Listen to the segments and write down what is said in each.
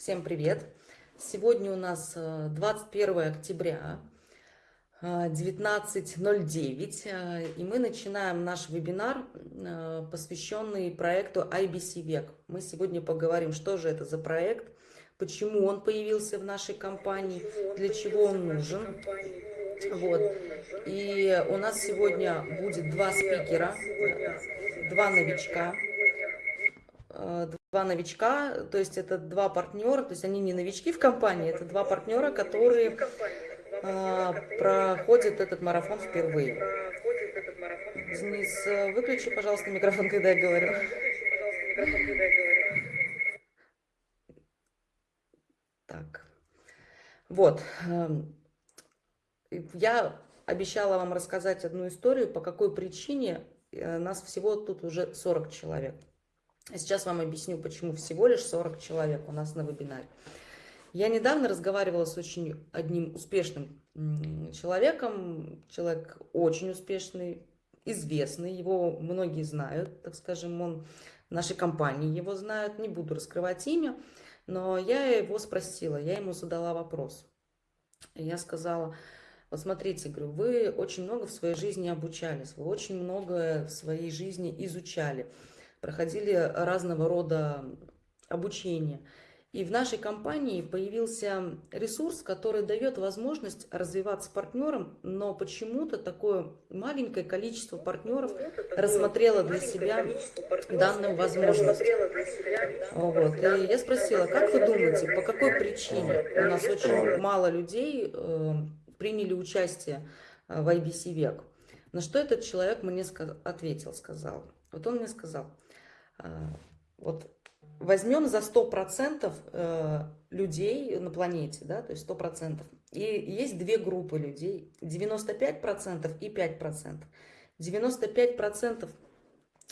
Всем привет! Сегодня у нас 21 э, октября, 19.09, э, э, и мы начинаем наш вебинар, посвященный проекту IBC Век. Мы сегодня поговорим, что же это за проект, почему он появился в нашей компании, для чего он нужен. Вот. И у нас сегодня будет два спикера, два новичка два новичка, то есть это два партнера, то есть они не новички в компании, это два партнера, которые а, проходят этот марафон впервые. Денис, выключи, пожалуйста, микрофон, когда я говорю. Так, вот. Эм, я обещала вам рассказать одну историю, по какой причине э, нас всего тут уже 40 человек. Сейчас вам объясню, почему всего лишь 40 человек у нас на вебинаре. Я недавно разговаривала с очень одним успешным человеком. Человек очень успешный, известный, его многие знают, так скажем, он нашей компании его знают. Не буду раскрывать имя, но я его спросила, я ему задала вопрос. Я сказала, вот смотрите, говорю, вы очень много в своей жизни обучались, вы очень много в своей жизни изучали проходили разного рода обучение. И в нашей компании появился ресурс, который дает возможность развиваться партнерам, но почему-то такое маленькое количество партнеров рассмотрело для себя данную возможность. Вот. И я спросила, как вы думаете, по какой причине у нас очень мало людей э, приняли участие в IBC век? На что этот человек мне ответил, сказал. Вот он мне сказал, вот возьмем за 100% э, людей на планете, да, то есть 100%. И есть две группы людей, 95% и 5%. 95%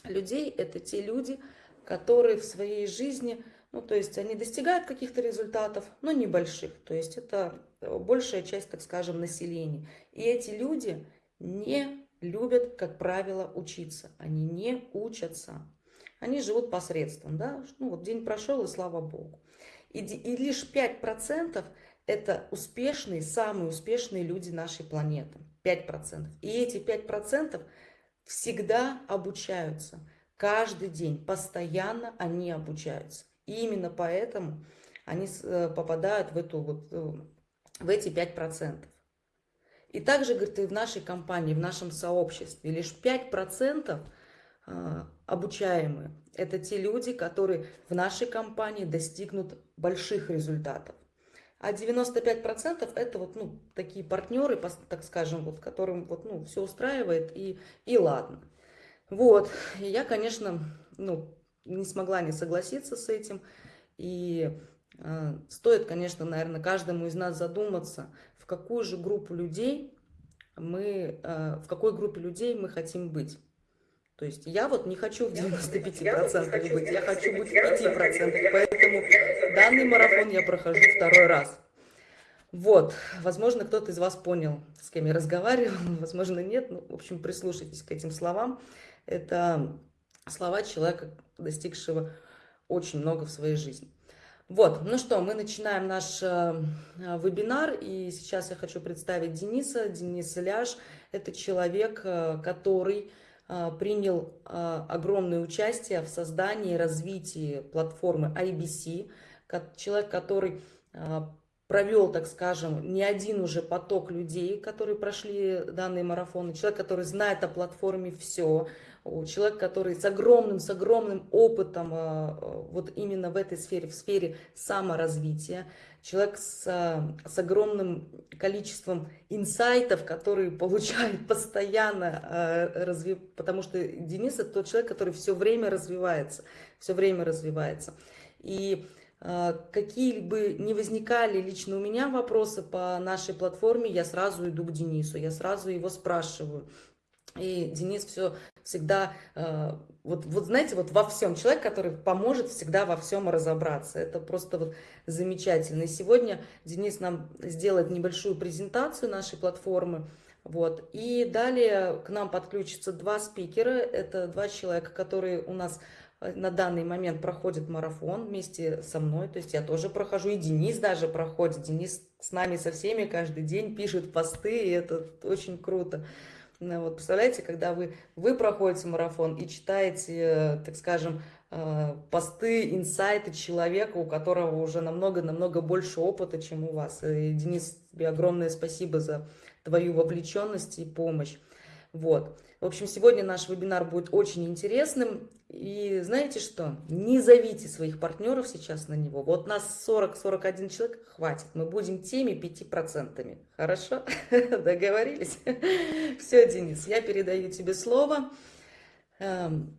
людей – это те люди, которые в своей жизни, ну, то есть они достигают каких-то результатов, но небольших. То есть это большая часть, так скажем, населения. И эти люди не любят, как правило, учиться. Они не учатся они живут посредством, да, ну вот день прошел, и слава Богу. И, и лишь 5% это успешные, самые успешные люди нашей планеты, 5%. И эти 5% всегда обучаются, каждый день, постоянно они обучаются. И именно поэтому они э, попадают в, эту, вот, э, в эти 5%. И также, говорит, и в нашей компании, в нашем сообществе лишь 5% а, обучаемые. Это те люди, которые в нашей компании достигнут больших результатов. А 95% это вот, ну, такие партнеры, так скажем, вот, которым вот, ну, все устраивает и, и ладно. Вот, и я, конечно, ну, не смогла не согласиться с этим. И э, стоит, конечно, наверное, каждому из нас задуматься, в какую же группу людей мы, э, в какой группе людей мы хотим быть. То есть я вот не хочу в 95% быть, я хочу быть в 5%. Поэтому данный марафон я прохожу второй раз. Вот, возможно, кто-то из вас понял, с кем я разговаривал, возможно, нет. Ну, в общем, прислушайтесь к этим словам. Это слова человека, достигшего очень много в своей жизни. Вот, ну что, мы начинаем наш э, вебинар, и сейчас я хочу представить Дениса. Денис Ляш – это человек, э, который принял а, огромное участие в создании и развитии платформы IBC. Человек, который а, провел, так скажем, не один уже поток людей, которые прошли данные марафоны. Человек, который знает о платформе все. Человек, который с огромным, с огромным опытом вот именно в этой сфере, в сфере саморазвития человек с, с огромным количеством инсайтов, которые получает постоянно, э, разви... потому что Денис это тот человек, который все время развивается, все время развивается. И э, какие бы ни возникали лично у меня вопросы по нашей платформе, я сразу иду к Денису, я сразу его спрашиваю. И Денис все всегда, э, вот, вот знаете, вот во всем, человек, который поможет всегда во всем разобраться. Это просто вот замечательно. И сегодня Денис нам сделает небольшую презентацию нашей платформы. Вот. И далее к нам подключатся два спикера. Это два человека, которые у нас э, на данный момент проходит марафон вместе со мной, то есть я тоже прохожу, и Денис даже проходит, Денис с нами со всеми каждый день пишет посты, и это очень круто. Ну, вот представляете, когда вы, вы проходите марафон и читаете, э, так скажем, э, посты, инсайты человека, у которого уже намного-намного больше опыта, чем у вас. И, Денис, тебе огромное спасибо за твою вовлеченность и помощь. Вот. В общем, сегодня наш вебинар будет очень интересным. И знаете что? Не зовите своих партнеров сейчас на него. Вот нас 40-41 человек, хватит. Мы будем теми 5%. Хорошо? Договорились? Все, Денис, я передаю тебе слово. Эм,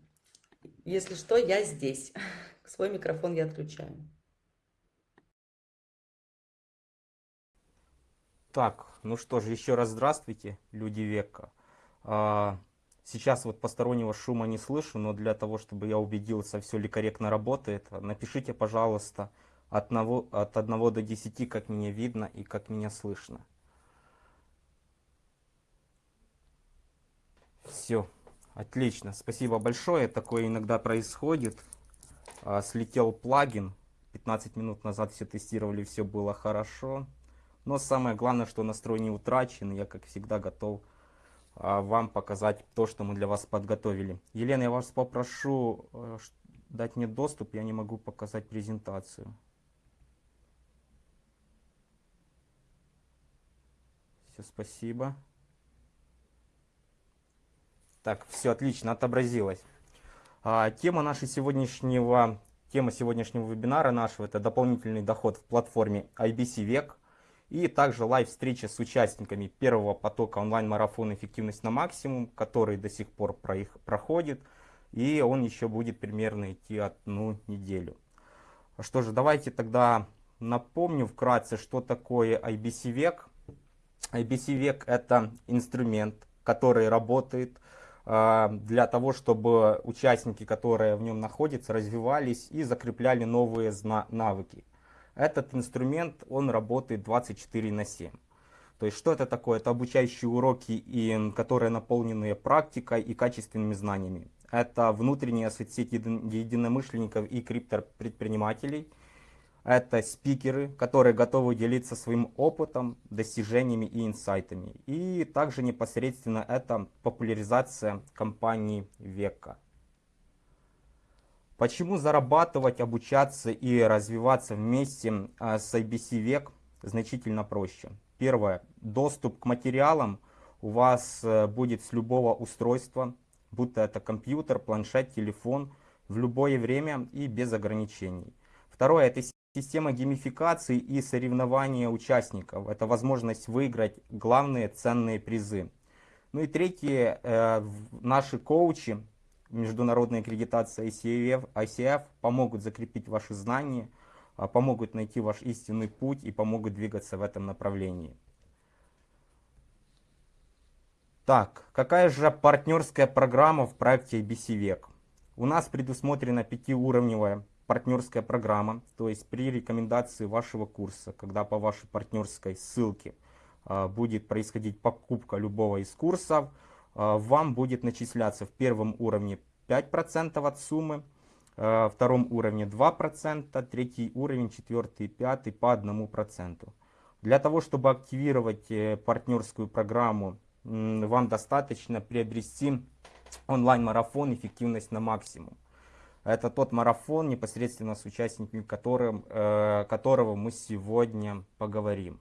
если что, я здесь. Свой микрофон я отключаю. Так, ну что же, еще раз здравствуйте, люди века. А, сейчас вот постороннего шума не слышу, но для того, чтобы я убедился, все ли корректно работает, напишите, пожалуйста, от 1, от 1 до 10, как меня видно и как меня слышно. Все, отлично, спасибо большое. Такое иногда происходит. А, слетел плагин, 15 минут назад все тестировали, все было хорошо. Но самое главное, что настрой не утрачен. Я, как всегда, готов вам показать то, что мы для вас подготовили. Елена, я вас попрошу э, дать мне доступ. Я не могу показать презентацию. Все, спасибо. Так, все отлично, отобразилось. А, тема нашей сегодняшнего, тема сегодняшнего вебинара нашего это дополнительный доход в платформе IBC Век. И также лайв-встреча с участниками первого потока онлайн-марафона «Эффективность на максимум», который до сих пор про их проходит. И он еще будет примерно идти одну неделю. Что же, давайте тогда напомню вкратце, что такое IBC век. IBC век это инструмент, который работает э, для того, чтобы участники, которые в нем находятся, развивались и закрепляли новые навыки. Этот инструмент, он работает 24 на 7. То есть что это такое? Это обучающие уроки, и, которые наполнены практикой и качественными знаниями. Это внутренняя соцсеть единомышленников и криптопредпринимателей. Это спикеры, которые готовы делиться своим опытом, достижениями и инсайтами. И также непосредственно это популяризация компании века. Почему зарабатывать, обучаться и развиваться вместе а, с IBC Век значительно проще? Первое. Доступ к материалам у вас э, будет с любого устройства, будто это компьютер, планшет, телефон, в любое время и без ограничений. Второе. Это система геймификации и соревнования участников. Это возможность выиграть главные ценные призы. Ну и третье. Э, наши коучи международная аккредитация ICF, ICF помогут закрепить ваши знания, а, помогут найти ваш истинный путь и помогут двигаться в этом направлении. Так, какая же партнерская программа в проекте IBC Век? У нас предусмотрена пятиуровневая партнерская программа, то есть при рекомендации вашего курса, когда по вашей партнерской ссылке а, будет происходить покупка любого из курсов, а, вам будет начисляться в первом уровне 5% от суммы, э, втором уровне 2%, третий уровень, четвертый пятый по 1%. Для того, чтобы активировать э, партнерскую программу, вам достаточно приобрести онлайн-марафон «Эффективность на максимум». Это тот марафон, непосредственно с участниками которым, э, которого мы сегодня поговорим.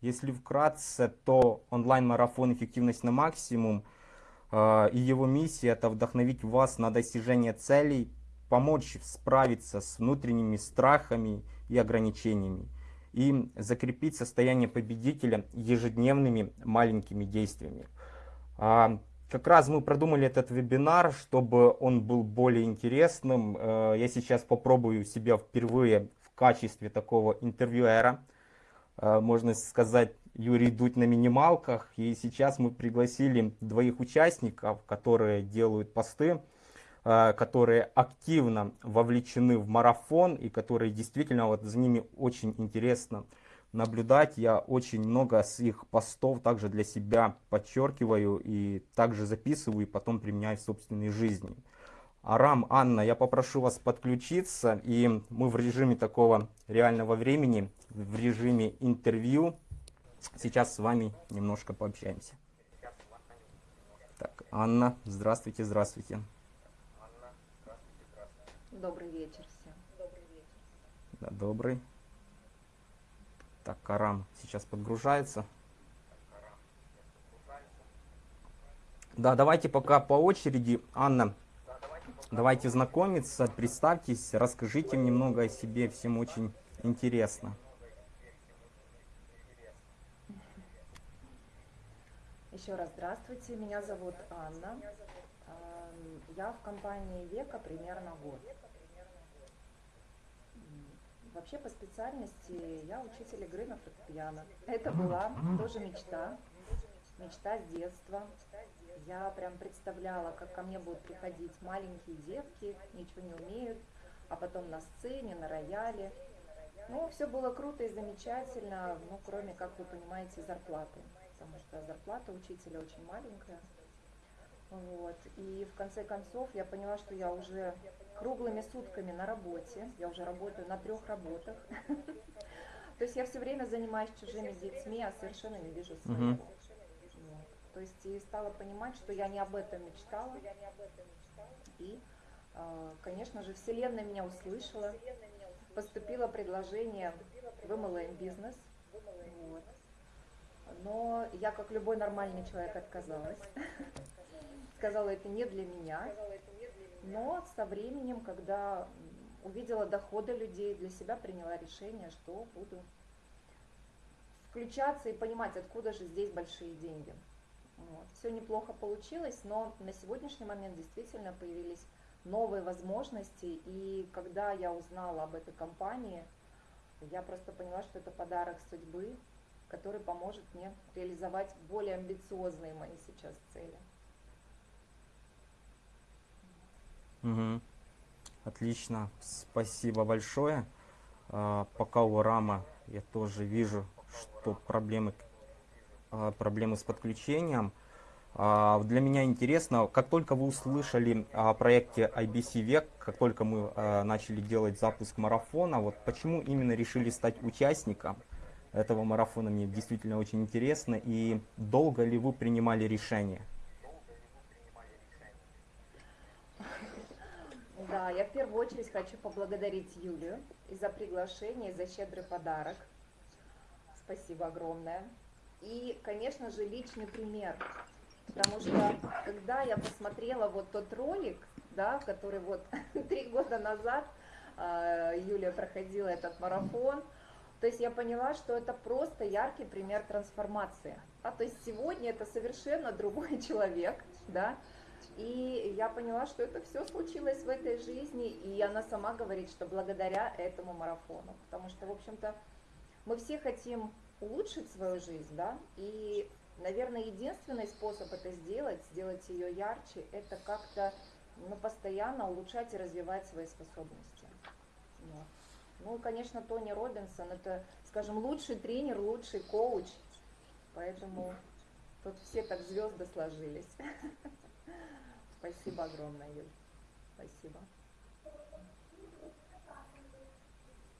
Если вкратце, то онлайн-марафон «Эффективность на максимум» и его миссия это вдохновить вас на достижение целей, помочь справиться с внутренними страхами и ограничениями и закрепить состояние победителя ежедневными маленькими действиями. А, как раз мы продумали этот вебинар, чтобы он был более интересным. А, я сейчас попробую себя впервые в качестве такого интервьюера. Можно сказать, Юрий Дудь на минималках. И сейчас мы пригласили двоих участников, которые делают посты, э, которые активно вовлечены в марафон и которые действительно вот за ними очень интересно наблюдать. Я очень много с их постов также для себя подчеркиваю и также записываю и потом применяю в собственной жизни. Арам, Анна, я попрошу вас подключиться, и мы в режиме такого реального времени, в режиме интервью, сейчас с вами немножко пообщаемся. Так, Анна, здравствуйте, здравствуйте. Добрый вечер всем. Да, добрый. Так, Арам сейчас подгружается. Да, давайте пока по очереди. Анна, давайте знакомиться, представьтесь, расскажите немного о себе, всем очень интересно. Еще раз здравствуйте, меня зовут Анна. Эм, Я в компании Века примерно год. Вообще по специальности я учитель игры на фортепиано. Это была тоже мечта, мечта с детства. Я прям представляла, как ко мне будут приходить маленькие девки, ничего не умеют, а потом на сцене, на рояле. Ну, все было круто и замечательно, ну, кроме, как вы понимаете, зарплаты. Потому что зарплата учителя очень маленькая. Вот. И в конце концов я поняла, что я уже круглыми сутками на работе. Я уже работаю на трех работах. То есть я все время занимаюсь чужими детьми, а совершенно не вижу своего. То есть и стала понимать, что я не об этом мечтала. И, а, конечно же, Вселенная меня услышала. Поступило предложение в MLM бизнес. Вот. Но я, как любой нормальный человек, отказалась. Сказала, это не для меня. Но со временем, когда увидела доходы людей, для себя приняла решение, что буду включаться и понимать, откуда же здесь большие деньги. Все неплохо получилось, но на сегодняшний момент действительно появились новые возможности. И когда я узнала об этой компании, я просто поняла, что это подарок судьбы, который поможет мне реализовать более амбициозные мои сейчас цели. Мгм. Отлично, спасибо большое. А, Пока у Рама я тоже вижу, что проблемы, а, проблемы с подключением. А, Для меня интересно, как только вы услышали о проекте IBC Век, как только мы начали делать запуск марафона, вот почему именно решили стать участником этого марафона, мне действительно очень интересно. И долго ли вы принимали решение? Да, я в первую очередь хочу поблагодарить Юлию и за приглашение, и за щедрый подарок. Спасибо огромное. И, конечно же, личный пример. Потому что, когда я посмотрела вот тот ролик, да, который вот три года назад э, Юлия проходила этот марафон, то есть я поняла, что это просто яркий пример трансформации. А, то есть сегодня это совершенно другой человек, да, и я поняла, что это все случилось в этой жизни, и она сама говорит, что благодаря этому марафону. Потому что, в общем-то, мы все хотим улучшить свою жизнь, да, и, наверное, единственный способ это сделать, сделать ее ярче, это как-то ну, постоянно улучшать и развивать свои способности. Вот. Ну, конечно, Тони Робинсон, это, скажем, лучший тренер, лучший коуч, поэтому тут все так звезды сложились. Спасибо огромное, Юль. Спасибо.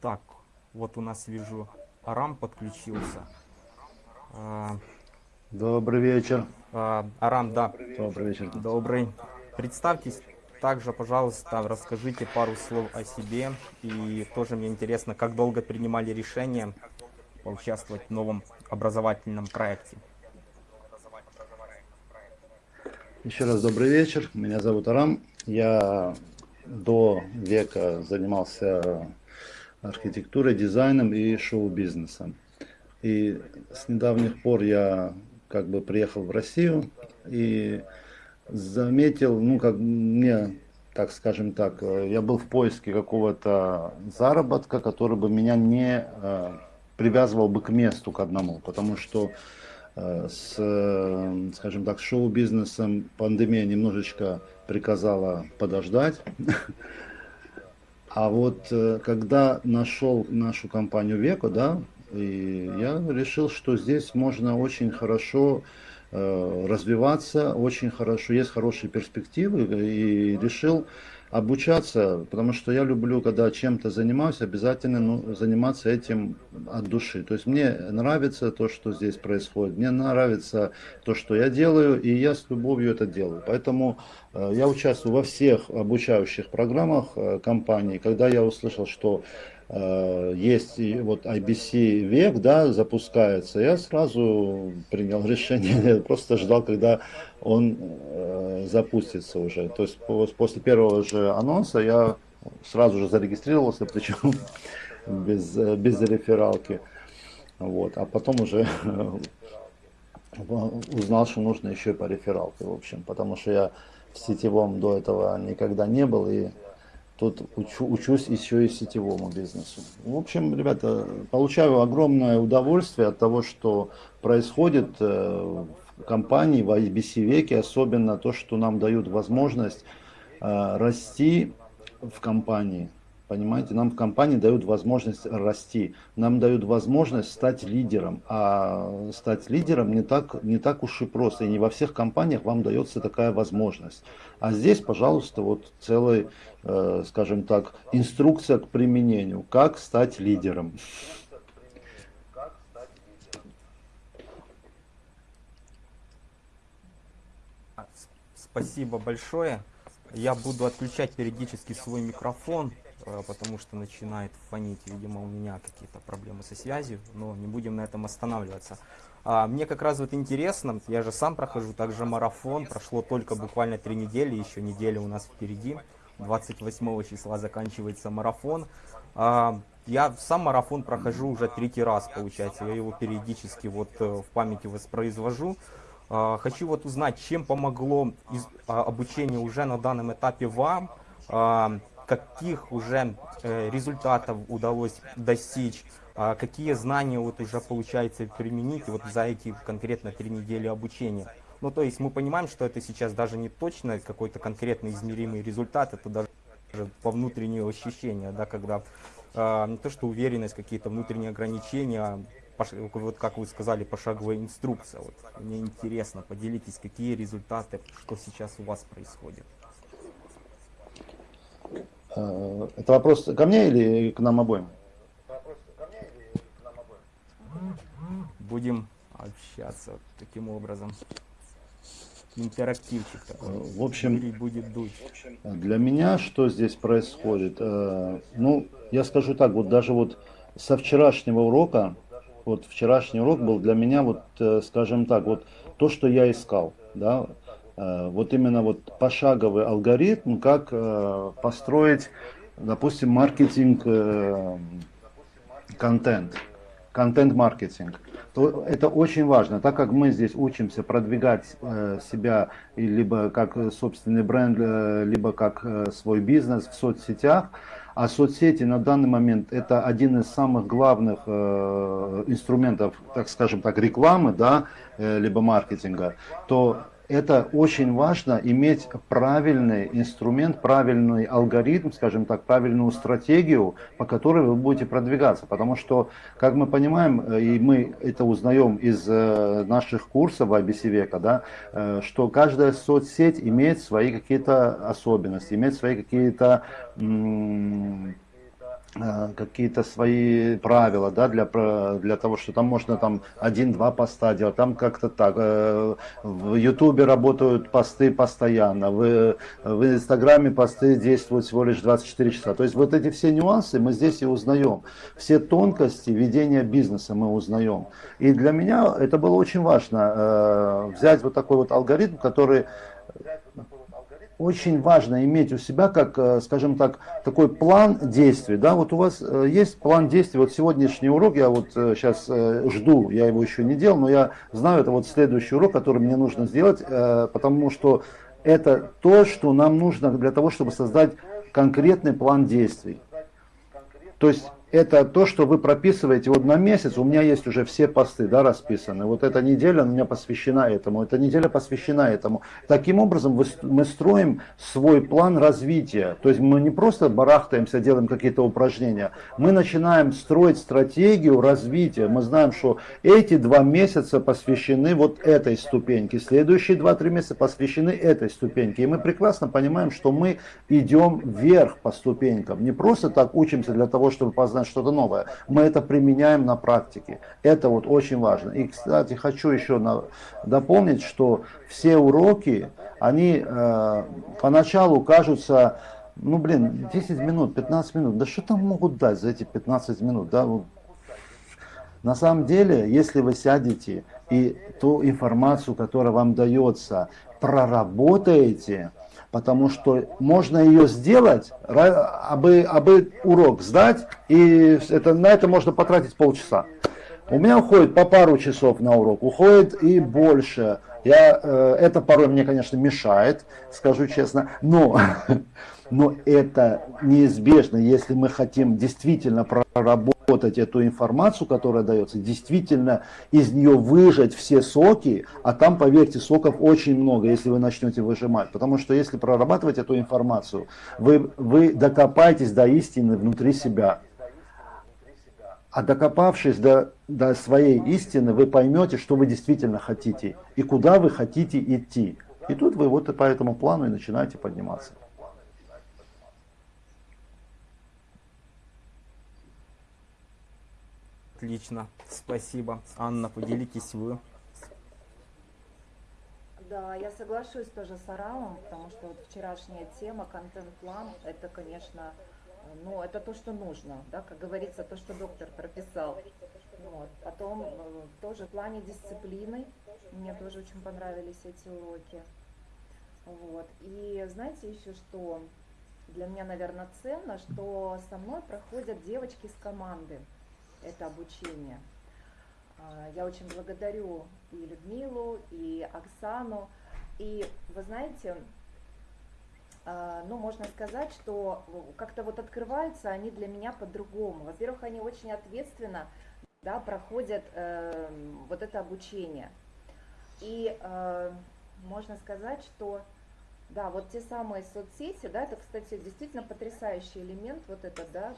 Так, вот у нас вижу, Арам подключился. А, Добрый вечер. а, Арам, да, Добрый вечер. добрый. Представьтесь также, пожалуйста, расскажите пару слов о себе. И тоже мне интересно, как долго принимали решение поучаствовать в новом образовательном проекте. Еще раз добрый вечер. Меня зовут Арам. Я до века занимался архитектурой, дизайном и шоу-бизнесом. И с недавних пор я как бы приехал в Россию и заметил, ну как мне, так скажем так, э, я был в поиске какого-то заработка, который бы меня не э, привязывал бы к месту, к одному, потому что э, с, скажем так, шоу-бизнесом пандемия немножечко приказала подождать. А вот когда нашел нашу компанию Веко, да, и я решил, что здесь можно очень хорошо э, развиваться, очень хорошо, есть хорошие перспективы, и решил обучаться, потому что я люблю, когда чем-то занимаюсь, обязательно ну, заниматься этим от души. То есть мне нравится то, что здесь происходит, мне нравится то, что я делаю, и я с любовью это делаю. Поэтому э, я участвую во всех обучающих программах э, компании. Когда я услышал, что э, есть и вот IBC век, да, запускается, я сразу принял решение, просто ждал, когда он э, запустится уже. То есть после первого же анонса я сразу же зарегистрировался, причем без, без рефералки. Вот. А потом уже узнал, что нужно еще и по рефералке, в общем, потому что я в сетевом до этого никогда не был, и тут учу, учусь еще и сетевому бизнесу. В общем, ребята, получаю огромное удовольствие от того, что происходит э, компаний в IBC веке, особенно то, что нам дают возможность э, расти в компании. Понимаете, нам в компании дают возможность расти, нам дают возможность стать лидером. А стать лидером не так, не так уж и просто. И не во всех компаниях вам дается такая возможность. А здесь, пожалуйста, вот целая, э, скажем так, инструкция к применению. Как стать лидером. Спасибо большое. Я буду отключать периодически свой микрофон, потому что начинает фонить. Видимо, у меня какие-то проблемы со связью, но не будем на этом останавливаться. А, мне как раз вот интересно, я же сам прохожу также марафон, прошло только буквально три недели, еще неделя у нас впереди. 28 числа заканчивается марафон. А, я сам марафон прохожу уже третий раз, получается. Я его периодически вот э, в памяти воспроизвожу. А, хочу вот узнать, чем помогло а, обучение уже на данном этапе вам, а, каких уже э, результатов удалось достичь, какие знания вот уже получается применить вот за эти конкретно три недели обучения. Ну, то есть мы понимаем, что это сейчас даже не точно какой-то конкретно измеримый результат, это даже по внутренние ощущения, да, когда э, не то что уверенность, какие-то внутренние ограничения, вот как вы сказали, пошаговая инструкция. Вот, мне интересно, поделитесь, какие результаты, что сейчас у вас происходит. Э, это вопрос ко мне или к нам обоим? Будем общаться таким образом. Интерактивчик такой. В общем, будет дуть. для меня что здесь происходит? Э, ну, я скажу так, вот даже вот со вчерашнего урока вот вчерашний урок был для меня, вот, э, скажем так, вот то, что я искал, да, э, вот именно вот пошаговый алгоритм, как э, построить, допустим, маркетинг, контент, контент-маркетинг. Это очень важно, так как мы здесь учимся продвигать себя либо как собственный бренд, либо как свой бизнес в соцсетях, а соцсети на данный момент это один из самых главных э, инструментов, так скажем так, рекламы, да, э, либо маркетинга, то это очень важно иметь правильный инструмент, правильный алгоритм, скажем так, правильную стратегию, по которой вы будете продвигаться. Потому что, как мы понимаем, э, и мы это узнаем из э, наших курсов IBC века, да, э, что каждая соцсеть имеет свои какие-то особенности, имеет свои какие-то какие-то свои правила, да, для, для того, что там можно там один-два поста делать, там как-то так. Э, в Ютубе работают посты постоянно, в, в Инстаграме посты действуют всего лишь 24 часа. То есть вот эти все нюансы мы здесь и узнаем. Все тонкости ведения бизнеса мы узнаем. И для меня это было очень важно, э, взять вот такой вот алгоритм, который очень важно иметь у себя, как, э, скажем так, такой план действий. Да, вот у вас э, есть план действий. Вот сегодняшний урок, я вот сейчас э, жду, я его еще не делал, но я знаю, это вот следующий урок, который мне нужно сделать, потому что это то, что нам нужно для того, чтобы создать конкретный план действий. То есть это то, что вы прописываете вот на месяц, у меня есть уже все посты, да, расписаны. Вот эта неделя у меня посвящена этому, эта неделя посвящена этому. Таким образом мы строим свой план развития. То есть мы не просто барахтаемся, делаем какие-то упражнения, мы начинаем строить стратегию развития. Мы знаем, что эти два месяца посвящены вот этой ступеньке, следующие два-три месяца посвящены этой ступеньке. И мы прекрасно понимаем, что мы идем вверх по ступенькам. Не просто так учимся для того, чтобы познать что-то новое. Мы это применяем на практике. Это вот очень важно. И, кстати, хочу еще на, дополнить, что все уроки, они э, поначалу кажутся, ну блин, 10 минут, 15 минут. Да что там могут дать за эти 15 минут? Да? На самом деле, если вы сядете и ту информацию, которая вам дается, проработаете, потому что можно ее сделать, абы, абы урок сдать, и это, на это можно потратить полчаса. У меня уходит по пару часов на урок, уходит и больше. Я, э, это порой мне, конечно, мешает, скажу честно, но, но это неизбежно, если мы хотим действительно проработать работать эту информацию, которая дается, действительно из нее выжать все соки, а там, поверьте, соков очень много, если вы начнете выжимать. Потому что если прорабатывать эту информацию, вы, вы докопаетесь до истины внутри себя. А докопавшись до, до своей истины, вы поймете, что вы действительно хотите и куда вы хотите идти. И тут вы вот по этому плану и начинаете подниматься. Отлично, спасибо. Анна, поделитесь вы. Да, я соглашусь тоже с Арамом, потому что вот вчерашняя тема, контент-план, это, конечно, ну, это то, что нужно, да, как говорится, то, что доктор прописал. Вот. Потом э, тоже в плане дисциплины, мне тоже очень понравились эти уроки. Вот. И знаете еще что для меня, наверное, ценно, что со мной проходят девочки с команды это обучение. А, я очень благодарю и Людмилу, и Оксану. И вы знаете, а, ну, можно сказать, что как-то вот открываются они для меня по-другому. Во-первых, они очень ответственно да, проходят э, вот это обучение. И э, можно сказать, что да, вот те самые соцсети, да, это, кстати, действительно потрясающий элемент, вот это, да,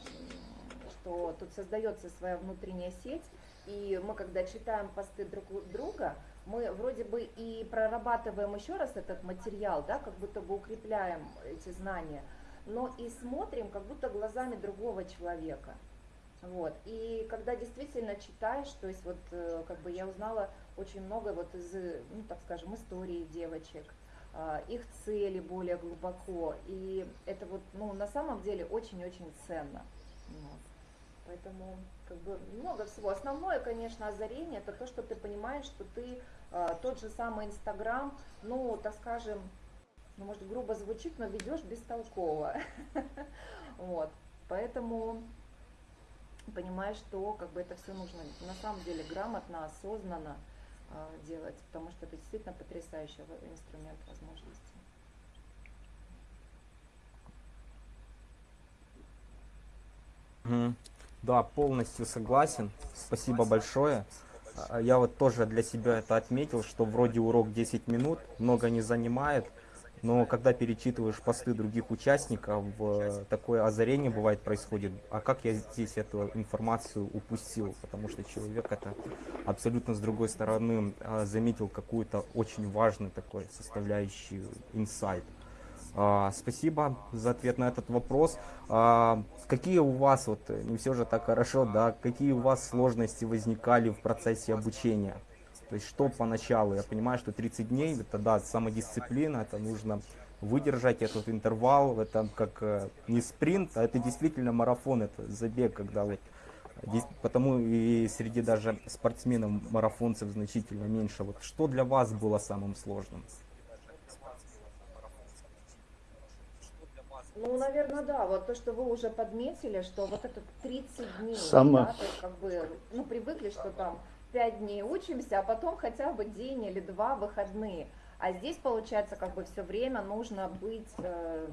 что тут создается своя внутренняя сеть, и мы, когда читаем посты друг друга, мы вроде бы и прорабатываем еще раз этот материал, да, как будто бы укрепляем эти знания, но и смотрим как будто глазами другого человека. Вот. И когда действительно читаешь, то есть вот э, как бы я узнала очень много вот из, ну так скажем, истории девочек, а, их цели более глубоко. И это вот, ну, на самом деле очень-очень ценно. Вот. Поэтому как бы много всего. Основное, конечно, озарение это то, что ты понимаешь, что ты э, тот же самый Инстаграм, ну, так скажем, ну, может, грубо звучит, но ведешь бестолково. Вот. Поэтому понимаешь, что как бы это все нужно на самом деле грамотно, осознанно э, делать, потому что это действительно потрясающий инструмент возможностей. Mm. Да, полностью согласен. Спасибо большое. А, я вот тоже для себя это отметил, что вроде урок 10 минут, много не занимает, но когда перечитываешь посты других участников, такое озарение бывает происходит. А как я здесь эту информацию упустил? Потому что человек это абсолютно с другой стороны а, заметил какую-то очень важную такой составляющую инсайт. А, спасибо за ответ на этот вопрос. А, какие у вас, вот не все же так хорошо, да, какие у вас сложности возникали в процессе обучения? То есть что поначалу? Я понимаю, что 30 дней, это да, самодисциплина, это нужно выдержать этот интервал, это как э, не спринт, а это действительно марафон, это забег, когда вот Потому и среди даже спортсменов, марафонцев значительно меньше. Вот что для вас было самым сложным? Ну, наверное, да. Вот то, что вы уже подметили, что вот это 30 дней, Самое... да, то есть как бы, ну, привыкли, что там 5 дней учимся, а потом хотя бы день или два выходные. А здесь, получается, как бы все время нужно быть э,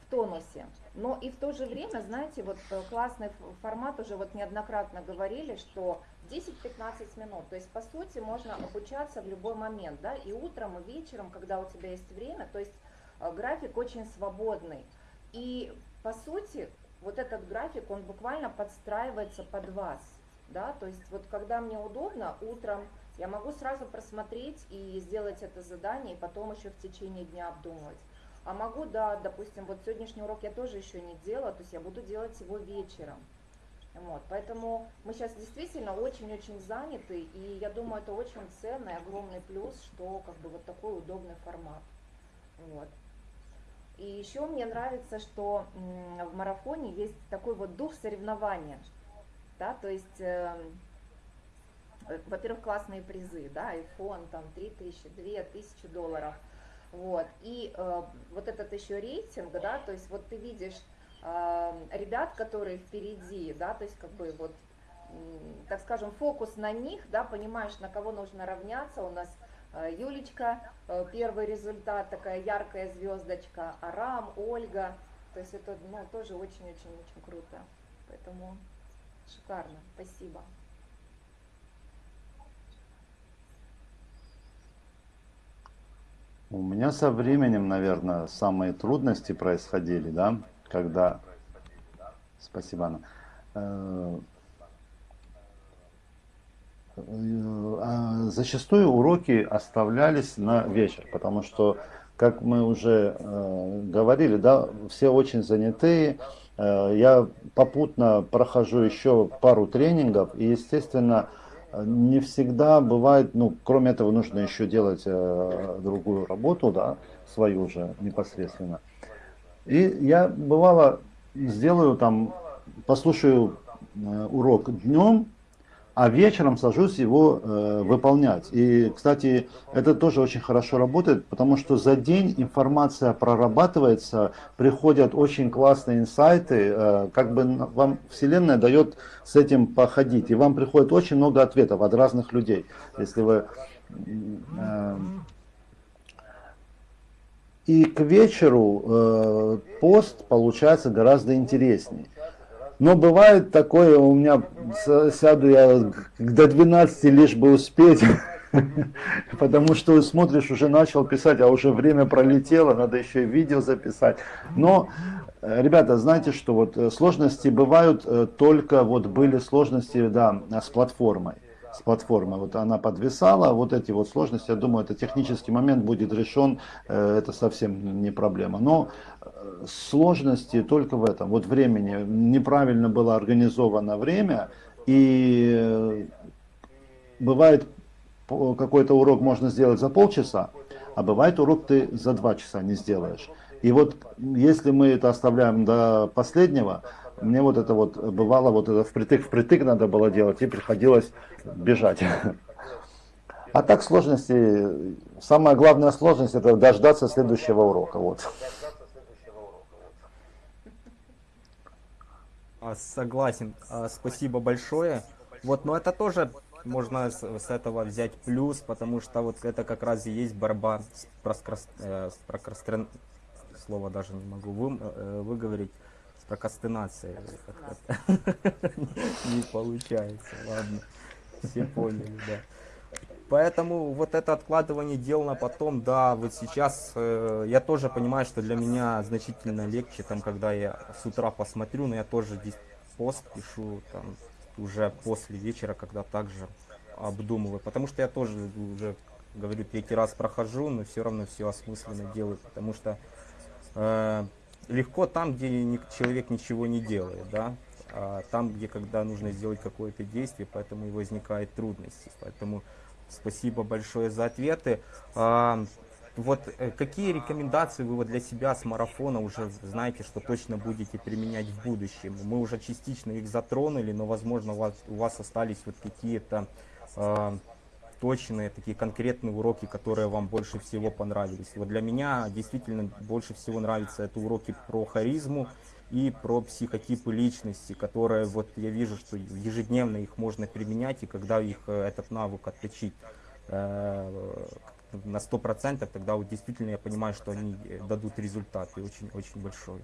в тонусе. Но и в то же время, знаете, вот э, классный формат, уже вот неоднократно говорили, что 10-15 минут, то есть по сути можно обучаться в любой момент, да, и утром, и вечером, когда у тебя есть время, то есть э, график очень свободный. И по сути вот этот график, он буквально подстраивается под вас, да, то есть вот когда мне удобно, утром я могу сразу просмотреть и сделать это задание, и потом еще в течение дня обдумывать. А могу, да, допустим, вот сегодняшний урок я тоже еще не делала, то есть я буду делать его вечером. Вот, поэтому мы сейчас действительно очень-очень заняты, и я думаю, это очень ценный, огромный плюс, что как бы вот такой удобный формат. Вот. И еще мне нравится, что в марафоне есть такой вот дух соревнования, да, то есть, э, во-первых, классные призы, да, iPhone, там, 3000, 2000 долларов – вот. И э, вот этот еще рейтинг, да, то есть вот ты видишь э, ребят, которые впереди, да, то есть как бы вот, так скажем, фокус на них, да, понимаешь, на кого нужно равняться. У нас Юлечка, э, первый результат, такая яркая звездочка, Арам, Ольга. То есть это, ну, тоже очень-очень-очень круто. Поэтому шикарно. Спасибо. У меня со временем, наверное, самые трудности происходили, да, когда... Спасибо, Анна. А зачастую уроки оставлялись на вечер, потому что, как мы уже э, говорили, да, все очень занятые. Э, я попутно прохожу еще пару тренингов, и, естественно, не всегда бывает, ну, кроме этого нужно еще делать э, другую работу, да, свою же непосредственно. И я бывало сделаю там, послушаю э, урок днем, а вечером сажусь его э, выполнять. И, кстати, это тоже очень хорошо работает, потому что за день информация прорабатывается, приходят очень классные инсайты, э, как бы вам Вселенная дает с этим походить, и вам приходит очень много ответов от разных людей. Если вы... Э, и к вечеру э, пост получается гораздо интереснее. Но бывает такое, у меня сяду я до 12 лишь бы успеть, потому что смотришь, уже начал писать, а уже время пролетело, надо еще и видео записать. Но, э, ребята, знаете, что вот э, сложности бывают э, только, вот были сложности, да, с платформой с платформы. Вот она подвисала, вот эти вот сложности, я думаю, это технический момент будет решен, это совсем не проблема. Но сложности только в этом, вот времени. Неправильно было организовано время, и э, бывает какой-то урок можно сделать за полчаса, а бывает урок ты за два часа не сделаешь. И вот если мы это оставляем до последнего, мне вот это вот бывало, вот это впритык впритык надо было делать, и приходилось бежать. А так сложности, самая главная сложность это дождаться следующего урока. Вот. А, согласен, а, спасибо большое. Вот, но это тоже можно с, этого взять плюс, потому что вот это как раз и есть борьба с, проскрас, э, с прокрастин... Слово даже не могу вы, э, выговорить. С прокрастинацией. Не получается, ладно. Все поняли, да. Поэтому вот это откладывание дел на потом, да, вот сейчас э, я тоже понимаю, что для меня значительно легче, там, когда я с утра посмотрю, но я тоже здесь пост пишу, там, уже после вечера, когда также обдумываю, потому что я тоже уже, говорю, третий раз прохожу, но все равно все осмысленно делаю, потому что э, легко там, где человек ничего не делает, да, а там, где когда нужно сделать какое-то действие, поэтому и возникают трудности, поэтому Спасибо большое за ответы. А, вот э, какие рекомендации вы вот для себя с марафона уже знаете, что точно будете применять в будущем? Мы уже частично их затронули, но возможно у вас, у вас остались вот какие-то э, точные, такие конкретные уроки, которые вам больше всего понравились. Вот для меня действительно больше всего нравятся это уроки про харизму и про психотипы личности, которые вот я вижу, что ежедневно их можно применять, и когда их э, этот навык отточить э, на 100%, тогда вот действительно я понимаю, что они э, дадут результат и очень-очень большой.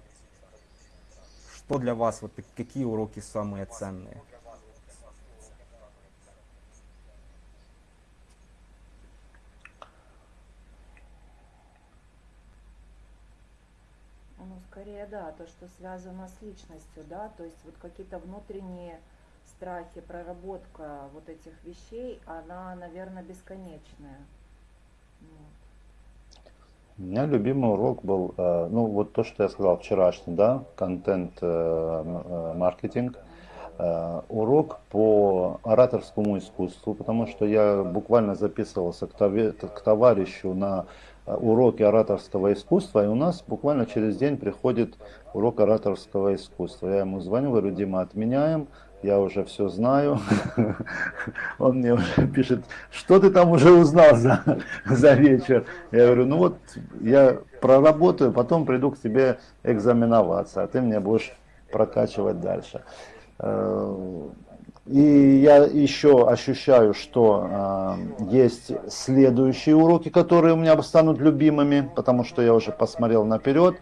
Что для вас, вот какие уроки самые ценные? Ну, скорее, да, то, что связано с личностью, да, то есть вот какие-то внутренние страхи, проработка вот этих вещей, она, наверное, бесконечная. Вот. У меня любимый урок был, э, ну вот то, что я сказал вчерашний, да, контент-маркетинг. Э, урок по ораторскому искусству, потому что я буквально записывался к, к товарищу на Э, уроки ораторского искусства, и у нас буквально через день приходит урок ораторского искусства. Я ему звоню, говорю, Дима, отменяем, я уже все знаю. Он мне уже пишет, что ты там уже узнал за, за вечер? Я говорю, ну вот я проработаю, потом приду к тебе экзаменоваться, а ты мне будешь прокачивать дальше. И я еще ощущаю, что э, есть следующие уроки, которые у меня станут любимыми, потому что я уже посмотрел наперед.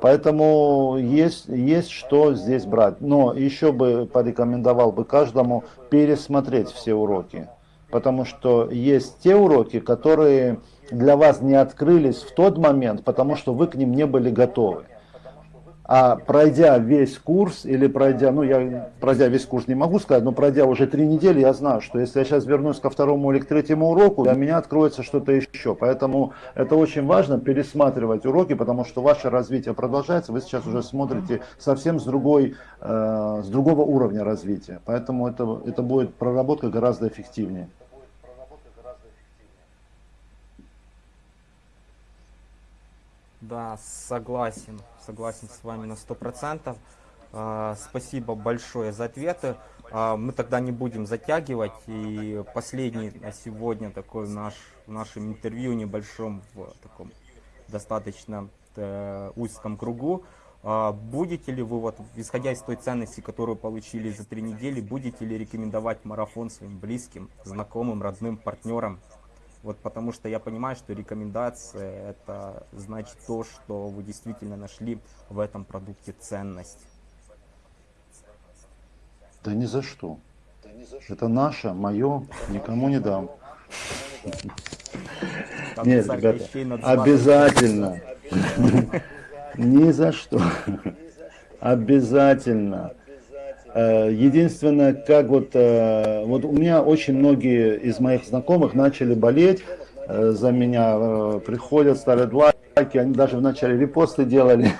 Поэтому есть, есть что здесь брать. Но еще бы порекомендовал бы каждому пересмотреть все уроки. Потому что есть те уроки, которые для вас не открылись в тот момент, потому что вы к ним не были готовы. А пройдя весь курс, или пройдя, ну я пройдя весь курс не могу сказать, но пройдя уже три недели, я знаю, что если я сейчас вернусь ко второму или к третьему уроку, для меня откроется что-то еще. Поэтому это очень важно пересматривать уроки, потому что ваше развитие продолжается, вы сейчас уже смотрите совсем с, другой, э, с другого уровня развития. Поэтому это, это будет проработка гораздо эффективнее. Да, согласен, согласен с вами на сто процентов. А, спасибо большое за ответы. А, мы тогда не будем затягивать. И последний на сегодня такой наш, в нашем интервью небольшом, в таком достаточно э, узком кругу. А, будете ли вы, вот, исходя из той ценности, которую получили за три недели, будете ли рекомендовать марафон своим близким, знакомым, родным, партнерам? Вот потому что я понимаю, что рекомендация это значит то, что вы действительно нашли в этом продукте ценность. Да ни за что. Это наше, мое, никому не дам. Нет, ребята, обязательно. Ни за что. Обязательно. Э, единственное, как вот, э, вот у меня очень многие из моих знакомых начали болеть э, за меня, приходят, ставят лайки, они даже вначале репосты делали.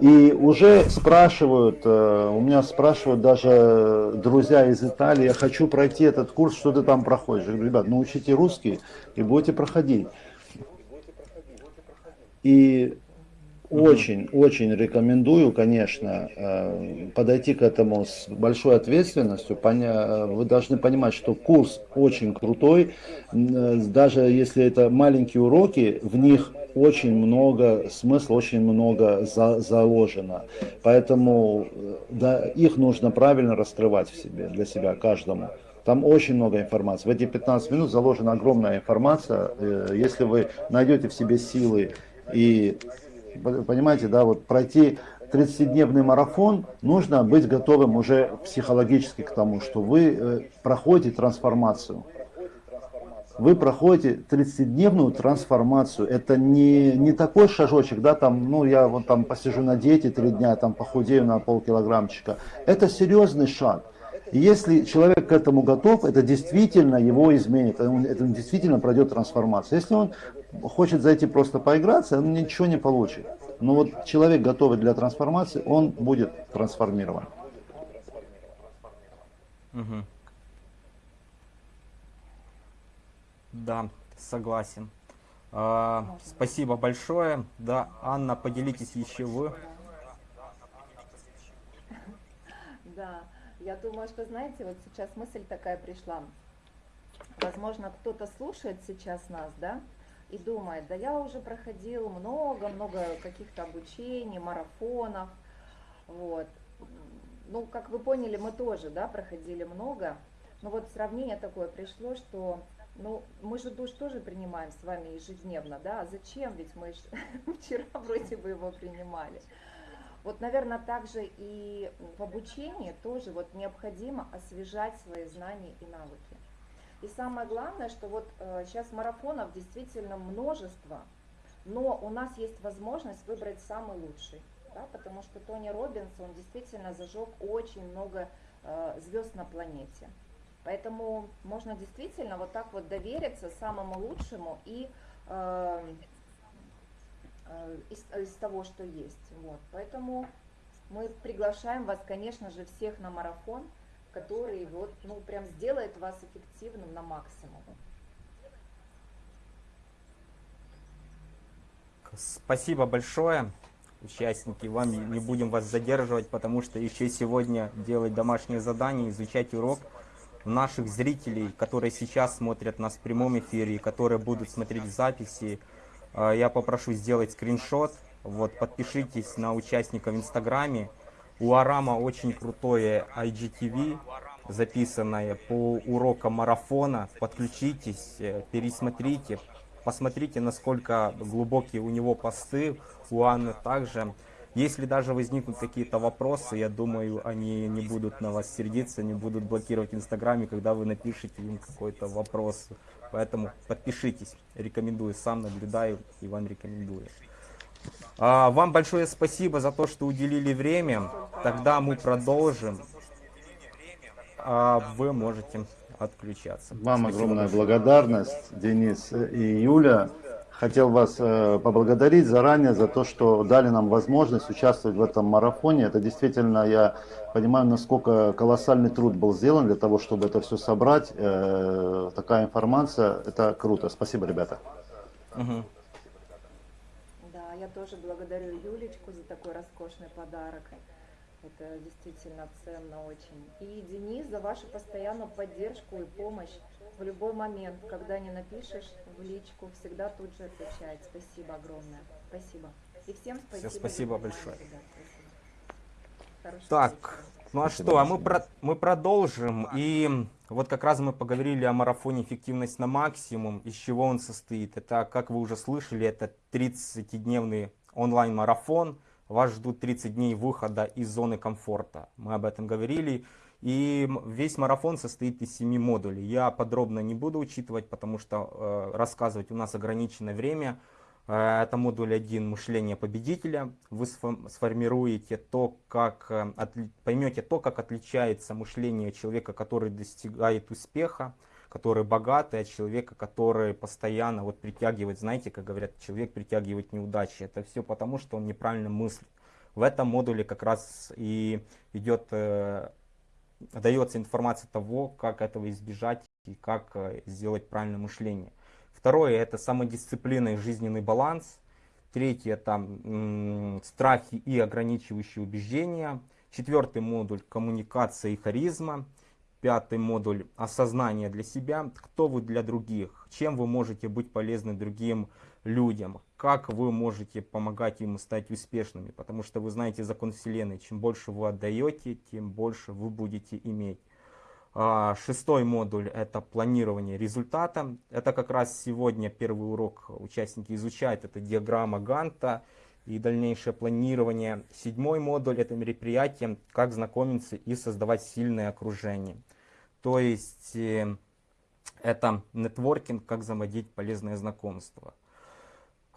И уже спрашивают, у меня спрашивают даже друзья из Италии, я хочу пройти этот курс, что ты там проходишь? Я говорю, ребят, научите русский и будете проходить. И очень, очень рекомендую, конечно, э, подойти к этому с большой ответственностью. Вы должны понимать, что курс очень крутой. Э, даже если это маленькие уроки, в них очень много смысла, очень много за, заложено. Поэтому э, да, их нужно правильно раскрывать в себе, для себя, каждому. Там очень много информации. В эти 15 минут заложена огромная информация. Если вы найдете в себе силы и понимаете, да, вот пройти 30-дневный марафон, нужно быть готовым уже психологически к тому, что вы э, проходите трансформацию. Вы проходите 30-дневную трансформацию. Это не, не такой шажочек, да, там, ну, я вот там посижу на диете три дня, там похудею на полкилограммчика. Это серьезный шаг. И если человек к этому готов, это действительно его изменит, это действительно пройдет трансформацию. Если он хочет зайти просто поиграться, он ничего не получит. Но вот человек готовый для трансформации, он будет трансформирован. Угу. Да, согласен. А, спасибо большое. Да, Анна, поделитесь еще вы. Да, я думаю, что, знаете, вот сейчас мысль такая пришла. Возможно, кто-то слушает сейчас нас, да, и думает, да я уже проходил много-много каких-то обучений, марафонов, вот. Ну, как вы поняли, мы тоже, да, проходили много, но вот сравнение такое пришло, что Ну, мы же душ тоже принимаем с вами ежедневно, да? А зачем? Ведь мы вчера вроде бы его принимали. Вот, наверное, также и в обучении тоже вот необходимо освежать свои знания и навыки. И самое главное, что вот э, сейчас марафонов действительно множество, но у нас есть возможность выбрать самый лучший, да, потому что Тони Робинс, он действительно зажег очень много э, звезд на планете. Поэтому можно действительно вот так вот довериться самому лучшему и э, э, из, из того, что есть. Вот. Поэтому мы приглашаем вас, конечно же, всех на марафон, который вот, ну, прям сделает вас эффективным на максимум. Спасибо большое, участники. Вам не будем вас задерживать, потому что еще сегодня делать домашнее задание, изучать урок наших зрителей, которые сейчас смотрят нас в прямом эфире, которые будут смотреть записи, а, я попрошу сделать скриншот. Вот, подпишитесь на участника в Инстаграме. У Арама очень крутое IGTV, записанное по урокам марафона. Подключитесь, э, пересмотрите, посмотрите, насколько глубокие у него посты. У Анны также. Если даже возникнут какие-то вопросы, я думаю, они не будут на вас сердиться, не будут блокировать Инстаграме, когда вы напишите им какой-то вопрос. Поэтому подпишитесь, рекомендую, сам наблюдаю и вам рекомендую. А, вам большое спасибо за то, что уделили время. Тогда мы продолжим. А вы можете отключаться. Вам Спасибо огромная большое. благодарность, Денис и Юля. Хотел вас э, поблагодарить заранее за то, что дали нам возможность участвовать в этом марафоне. Это действительно, я понимаю, насколько колоссальный труд был сделан для того, чтобы это все собрать. Э, такая информация, это круто. Спасибо, ребята. Мгм. Я тоже благодарю Юлечку за такой роскошный подарок. Это действительно ценно очень. И Денис за вашу постоянную поддержку и помощь в любой момент, когда не напишешь в личку, всегда тут же отвечает. Спасибо огромное. Спасибо. И всем спасибо. за спасибо большое. Спасибо. Так, вечера. Ну а что, а мы, про- мы продолжим. И вот как раз мы поговорили о марафоне «Эффективность на максимум». Из чего он состоит? Это, как вы уже слышали, это 30-дневный онлайн-марафон. Вас ждут 30 дней выхода из зоны комфорта. Мы об этом говорили. И весь марафон состоит из 7 модулей. Я подробно не буду учитывать, потому что э, рассказывать у нас ограниченное время. Э, Это модуль 1 «Мышление победителя». Вы сфо- сформируете то, как, э, поймете то, как отличается мышление человека, который достигает успеха, который богатый, от человека, который постоянно вот притягивает, знаете, как говорят, человек притягивает неудачи. Это все потому, что он неправильно мыслит. В этом модуле как раз и идет, э, дается информация того, как этого избежать и как сделать правильное мышление. Второе это самодисциплина и жизненный баланс. Третье это м, страхи и ограничивающие убеждения. Четвертый модуль коммуникация и харизма. Пятый модуль осознание для себя. Кто вы для других? Чем вы можете быть полезны другим людям? Как вы можете помогать им стать успешными? Потому что вы знаете закон Вселенной. Чем больше вы отдаете, тем больше вы будете иметь. А, Шестой модуль это планирование результата. Это как раз сегодня первый урок участники изучают. Это диаграмма Ганта и дальнейшее планирование. Седьмой модуль это мероприятие, как знакомиться и создавать сильное окружение. То есть э, это нетворкинг, как заводить полезное знакомство.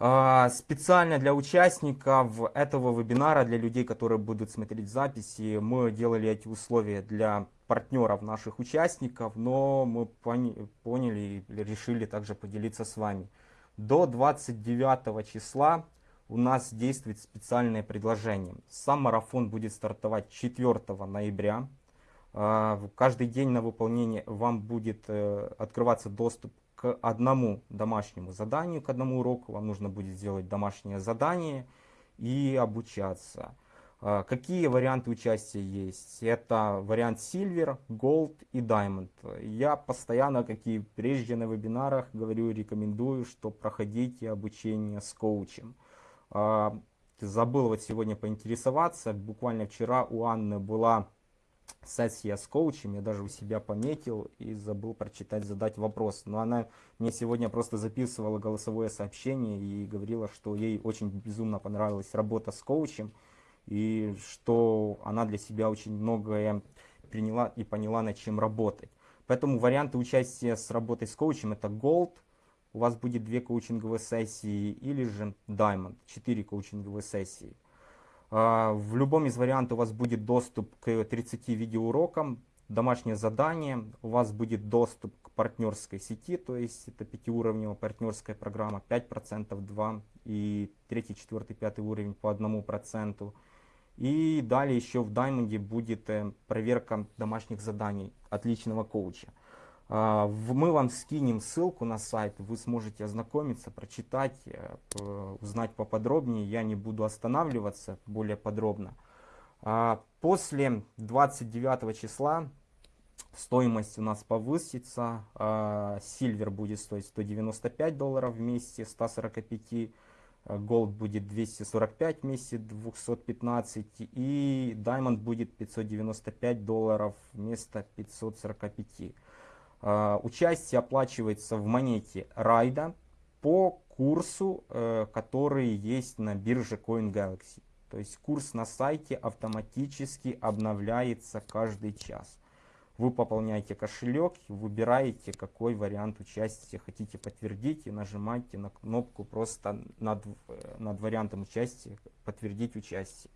А, Специально для участников этого вебинара, для людей, которые будут смотреть записи, мы делали эти условия для партнеров наших участников, но мы поняли и решили также поделиться с вами. До 29 числа у нас действует специальное предложение. Сам марафон будет стартовать 4 ноября. А, Каждый день на выполнение вам будет э, открываться доступ к одному домашнему заданию, к одному уроку. Вам нужно будет сделать домашнее задание и обучаться. А, Какие варианты участия есть? Это вариант Silver, Gold и Diamond. Я постоянно, как и прежде на вебинарах, говорю, рекомендую, что проходите обучение с коучем. А, Забыл вот сегодня поинтересоваться. Буквально вчера у Анны была сессия с коучем, я даже у себя пометил и забыл прочитать, задать вопрос. Но она мне сегодня просто записывала голосовое сообщение и говорила, что ей очень безумно понравилась работа с коучем, и что она для себя очень многое приняла и поняла, над чем работать. Поэтому варианты участия с работой с коучем это Gold, у вас будет две коучинговые сессии, или же Diamond, четыре коучинговые сессии. А, в любом из вариантов у вас будет доступ к 30 видеоурокам, домашнее задание, у вас будет доступ к партнерской сети, то есть это пятиуровневая партнерская программа, 5%, 2 и 3, 4, 5 уровень по 1%. И далее еще в Diamond будет э, проверка домашних заданий отличного коуча. А, мы вам скинем ссылку на сайт, вы сможете ознакомиться, прочитать, э, узнать поподробнее. Я не буду останавливаться более подробно. А, после 29 числа стоимость у нас повысится. Сильвер будет стоить 195 долларов вместе 145 Gold будет 245 вместе 215 и Diamond будет 595 долларов вместо 545. Uh, участие оплачивается в монете Райда по курсу, uh, который есть на бирже CoinGalaxy. То есть курс на сайте автоматически обновляется каждый час. Вы пополняете кошелек, выбираете, какой вариант участия хотите подтвердить и нажимаете на кнопку просто над, над вариантом участия «Подтвердить участие».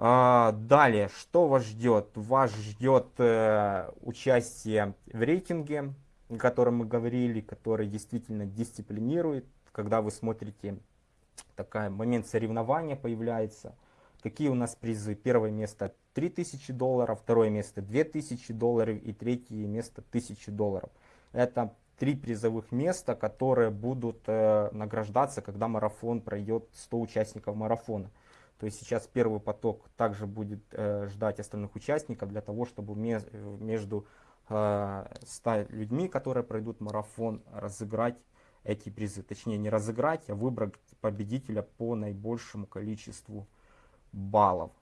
А, далее, что вас ждет? Вас ждет э, участие в рейтинге, о котором мы говорили, который действительно дисциплинирует. Когда вы смотрите, такой момент соревнования появляется. Какие у нас призы? Первое место 3000 долларов, второе место 2000 долларов и третье место 1000 долларов. Это три призовых места, которые будут э, награждаться, когда марафон пройдет 100 участников марафона. То есть сейчас первый поток также будет э, ждать остальных участников для того, чтобы ме между э, 100 людьми, которые пройдут марафон, разыграть эти призы. Точнее не разыграть, а выбрать победителя по наибольшему количеству баллов.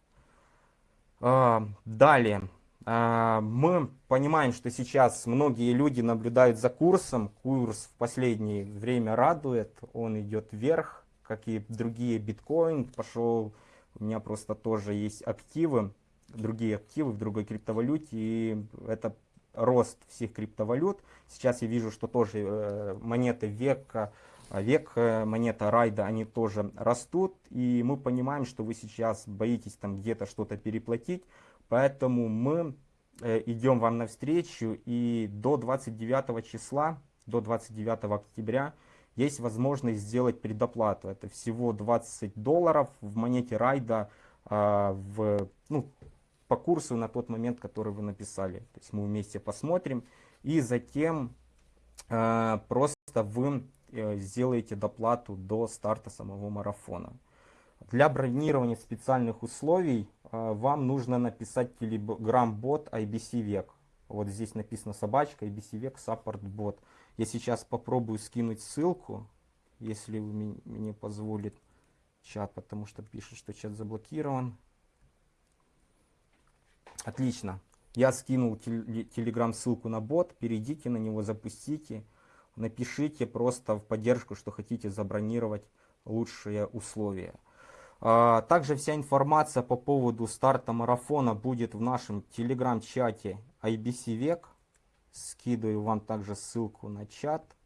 А, далее. А, мы понимаем, что сейчас многие люди наблюдают за курсом. Курс в последнее время радует, он идет вверх, как и другие биткоин. Пошел, у меня просто тоже есть активы, другие активы в другой криптовалюте. И это рост всех криптовалют. Сейчас я вижу, что тоже э, монеты века а век э, монета райда, они тоже растут, и мы понимаем, что вы сейчас боитесь там где-то что-то переплатить, поэтому мы э, идем вам навстречу, и до 29 числа, до 29 октября есть возможность сделать предоплату. Это всего 20 долларов в монете райда а, в, ну, по курсу на тот момент, который вы написали. То есть мы вместе посмотрим, и затем а, просто вы Э, сделаете доплату до старта самого марафона. Для бронирования специальных условий э, вам нужно написать Telegram-бот IBC Век. Вот здесь написано собачка IBC Век Support Bot. Я сейчас попробую скинуть ссылку, если вы мне позволит чат, потому что пишет, что чат заблокирован. Отлично. Я скинул телеграм ссылку на бот, перейдите на него, запустите напишите просто в поддержку, что хотите забронировать лучшие условия. А, также вся информация по поводу старта марафона будет в нашем телеграм-чате IBC Век. Скидываю вам также ссылку на чат.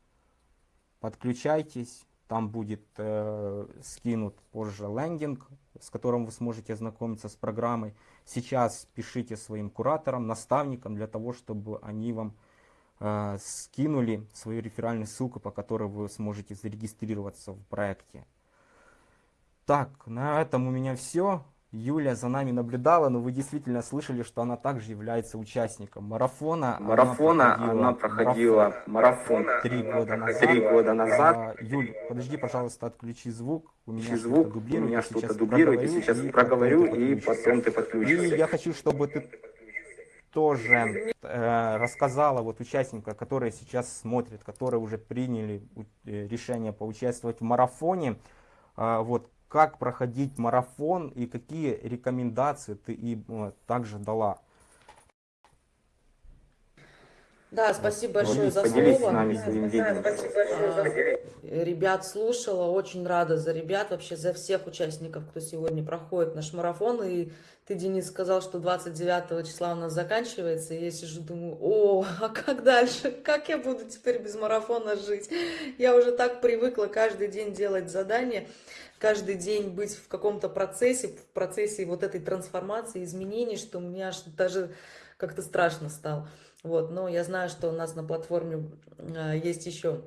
Подключайтесь. Там будет э, скинут позже лендинг, с которым вы сможете ознакомиться с программой. Сейчас пишите своим кураторам, наставникам, для того, чтобы они вам э, скинули свою реферальную ссылку, по которой вы сможете зарегистрироваться в проекте. Так, на этом у меня все. Юля за нами наблюдала, но вы действительно слышали, что она также является участником марафона. Марафона она проходила, она проходила марафон три года назад. Три года назад. А, Юль, подожди, пожалуйста, отключи звук. У меня звук, дублирует, у меня что-то дублирует, я сейчас проговорю, и потом ты подключишься. И я хочу, чтобы ты тоже э, рассказала вот участникам, которые сейчас смотрят, которые уже приняли э, решение поучаствовать в марафоне, э, вот как проходить марафон и какие рекомендации ты им э, также дала Да, спасибо большое за слово. нами своим видением. Ребят слушала, очень рада за ребят, вообще за всех участников, кто сегодня проходит наш марафон. И ты, Денис, сказал, что 29 числа у нас заканчивается. И я сижу, думаю, о, а как дальше? Как я буду теперь без марафона жить? Я уже так привыкла каждый день делать задания, каждый день быть в каком-то процессе, в процессе вот этой трансформации, изменений, что мне аж даже как-то страшно стало. Вот, но я знаю, что у нас на платформе а, есть еще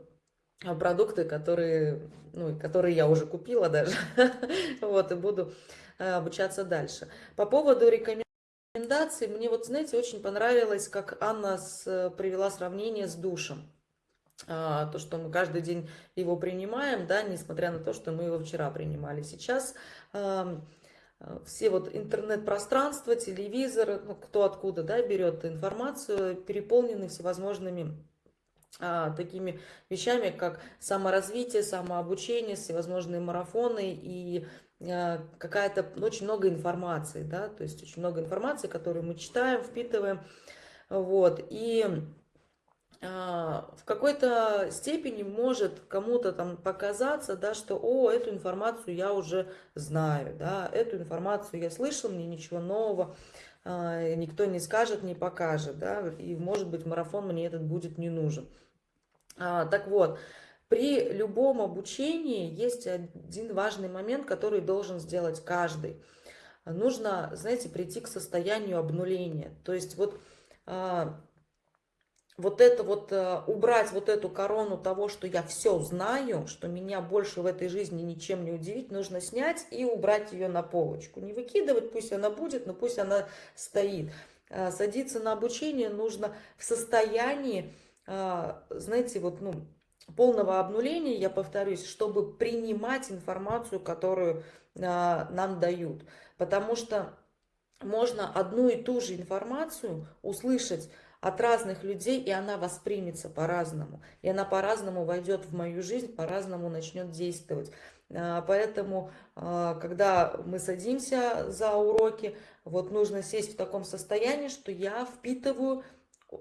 продукты, которые, ну, которые я уже купила даже, вот, и буду а, обучаться дальше. По поводу рекомендаций, мне вот, знаете, очень понравилось, как Анна с, привела сравнение с душем. А, то, что мы каждый день его принимаем, да, несмотря на то, что мы его вчера принимали. Сейчас а, а, все вот интернет-пространство, телевизор, ну, кто откуда да, берет информацию, переполнены всевозможными а, такими вещами, как саморазвитие, самообучение, всевозможные марафоны и а, какая-то, очень много информации, да, то есть очень много информации, которую мы читаем, впитываем, вот, и в какой-то степени может кому-то там показаться, да, что, о, эту информацию я уже знаю, да, эту информацию я слышал, мне ничего нового, а, никто не скажет, не покажет, да, и, может быть, марафон мне этот будет не нужен. А, так вот, при любом обучении есть один важный момент, который должен сделать каждый. Нужно, знаете, прийти к состоянию обнуления, то есть вот вот это вот, э, убрать вот эту корону того, что я все знаю, что меня больше в этой жизни ничем не удивить, нужно снять и убрать ее на полочку. Не выкидывать, пусть она будет, но пусть она стоит. А, садиться на обучение нужно в состоянии, а, знаете, вот, ну, полного обнуления, я повторюсь, чтобы принимать информацию, которую нам дают. Потому что можно одну и ту же информацию услышать от разных людей, и она воспримется по-разному. И она по-разному войдет в мою жизнь, по-разному начнет действовать. А, поэтому, а, когда мы садимся за уроки, вот нужно сесть в таком состоянии, что я впитываю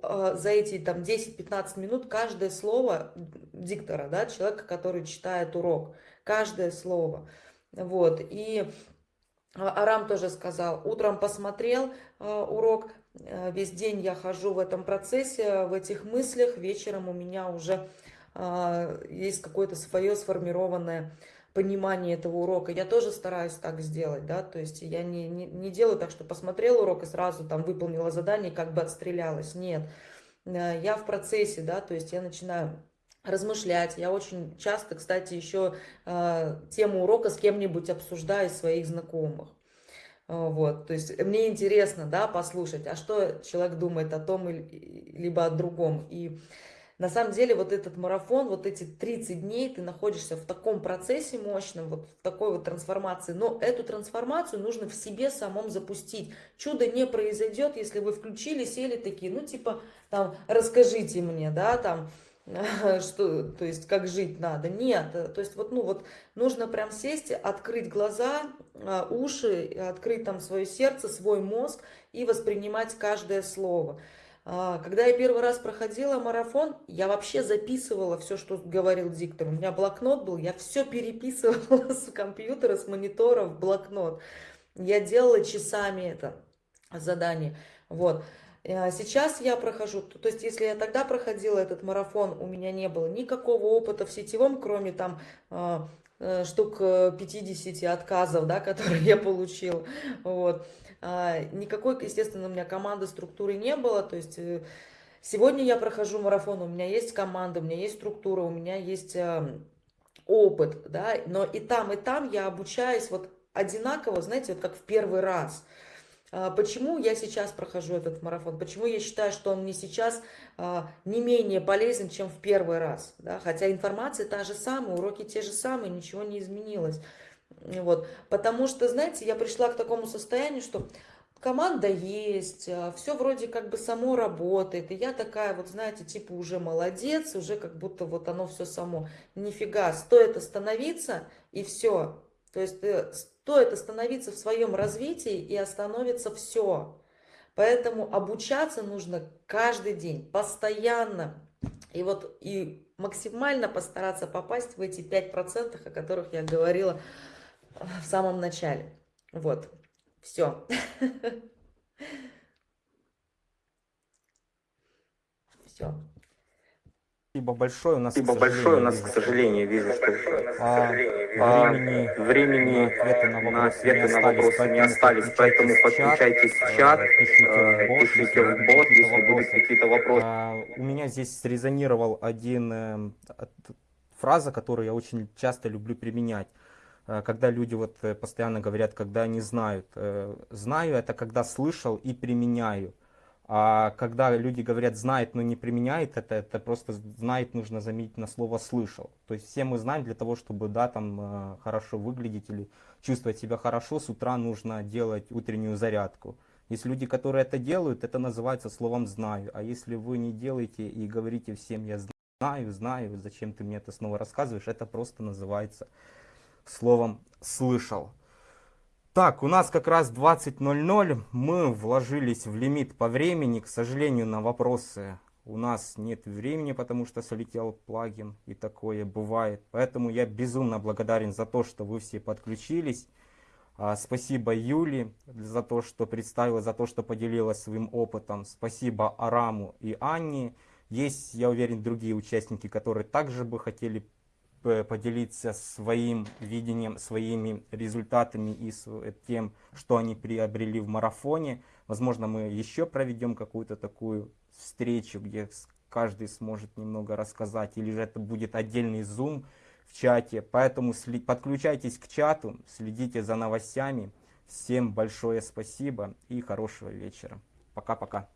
а, за эти там 10-15 минут каждое слово диктора, да, человека, который читает урок, каждое слово. Вот, и Арам тоже сказал, утром посмотрел урок, весь день я хожу в этом процессе, в этих мыслях, вечером у меня уже а, есть какое-то свое сформированное понимание этого урока. Я тоже стараюсь так сделать, да, то есть я не, не, не делаю так, что посмотрела урок и сразу там выполнила задание, как бы отстрелялась. Нет, э, я в процессе, да, то есть я начинаю размышлять. Я очень часто, кстати, еще э, тему урока с кем-нибудь обсуждаю своих знакомых. А, вот, то есть мне интересно, да, послушать, а что человек думает о том либо о другом. И на самом деле вот этот марафон, вот эти 30 дней ты находишься в таком процессе мощном, вот в такой вот трансформации. Но эту трансформацию нужно в себе самом запустить. Чудо не произойдет, если вы включили, сели такие, ну типа, там, расскажите мне, да, там, что, то есть как жить надо. Нет, э, то есть вот, ну вот нужно прям сесть, открыть глаза, а, уши, открыть там свое сердце, свой мозг и воспринимать каждое слово. А, когда я первый раз проходила марафон, я вообще записывала все, что говорил диктор. У меня блокнот был, я все переписывала с компьютера, с монитора в блокнот. Я делала часами это задание. Вот. А сейчас я прохожу, то есть если я тогда проходила этот марафон, у меня не было никакого опыта в сетевом, кроме там а, э, штук 50 отказов, да, которые я получила. Вот. А, никакой, естественно, у меня команды, структуры не было, то есть э, сегодня я прохожу марафон, у меня есть команда, у меня есть структура, у меня есть опыт, да, но и там, и там я обучаюсь вот одинаково, знаете, вот как в первый раз. А, почему я сейчас прохожу этот марафон? Почему я считаю, что он мне сейчас а, не менее полезен, чем в первый раз? Да? Хотя информация та же самая, уроки те же самые, ничего не изменилось. Вот. Потому что, знаете, я пришла к такому состоянию, что команда есть, а, все вроде как бы само работает. И я такая вот, знаете, типа уже молодец, уже как будто вот оно все само. Нифига, стоит остановиться и все. То есть э, стоит остановиться в своем развитии и остановится все. Поэтому обучаться нужно каждый день, постоянно. И вот и максимально постараться попасть в эти 5%, о которых я говорила в самом начале. Вот, все. Все. Спасибо большое. У нас, Спасибо большое. У нас, к сожалению, вижу, что а, а, времени, времени на ответы на вопросы, не остались, поэтому подключайтесь в чат, э, пишите э, в бот, если будут какие-то вопросы. А, у меня здесь срезонировал один э, фраза, которую я очень часто люблю применять. Когда люди вот постоянно говорят, когда они знают. Знаю это когда слышал и применяю. А когда люди говорят знает, но не применяет, это, это просто знает нужно заменить на слово слышал. То есть все мы знаем для того, чтобы да, там э, хорошо выглядеть или чувствовать себя хорошо, с утра нужно делать утреннюю зарядку. Есть люди, которые это делают, это называется словом знаю. А если вы не делаете и говорите всем я знаю, знаю, зачем ты мне это снова рассказываешь, это просто называется словом слышал. Так, у нас как раз 20.00, мы вложились в лимит по времени, к сожалению, на вопросы у нас нет времени, потому что солетел плагин, и такое бывает. Поэтому я безумно благодарен за то, что вы все подключились. А, Спасибо Юле за то, что представила, за то, что поделилась своим опытом. Спасибо Араму и Анне. Есть, я уверен, другие участники, которые также бы хотели поделиться своим видением, своими результатами и э, тем, что они приобрели в марафоне. Возможно, мы еще проведем какую-то такую встречу, где каждый сможет немного рассказать, или же это будет отдельный зум в чате. Поэтому подключайтесь к чату, следите за новостями. Всем большое спасибо и хорошего вечера. Пока-пока.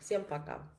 Всем пока.